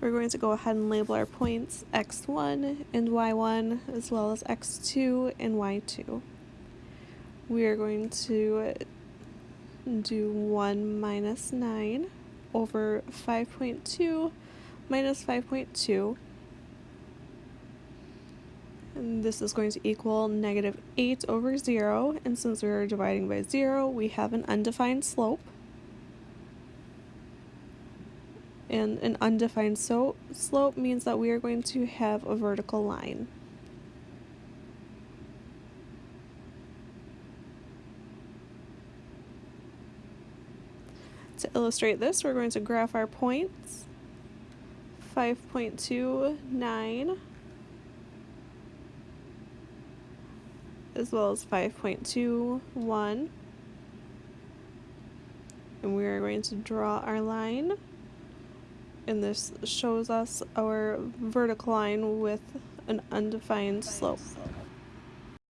we're going to go ahead and label our points x1 and y1 as well as x2 and y2. We are going to do 1 minus 9 over 5.2 minus 5.2 and this is going to equal negative 8 over 0 and since we're dividing by 0 we have an undefined slope and an undefined so slope means that we are going to have a vertical line. To illustrate this, we're going to graph our points. 5.29 as well as 5.21 and we are going to draw our line and this shows us our vertical line with an undefined slope.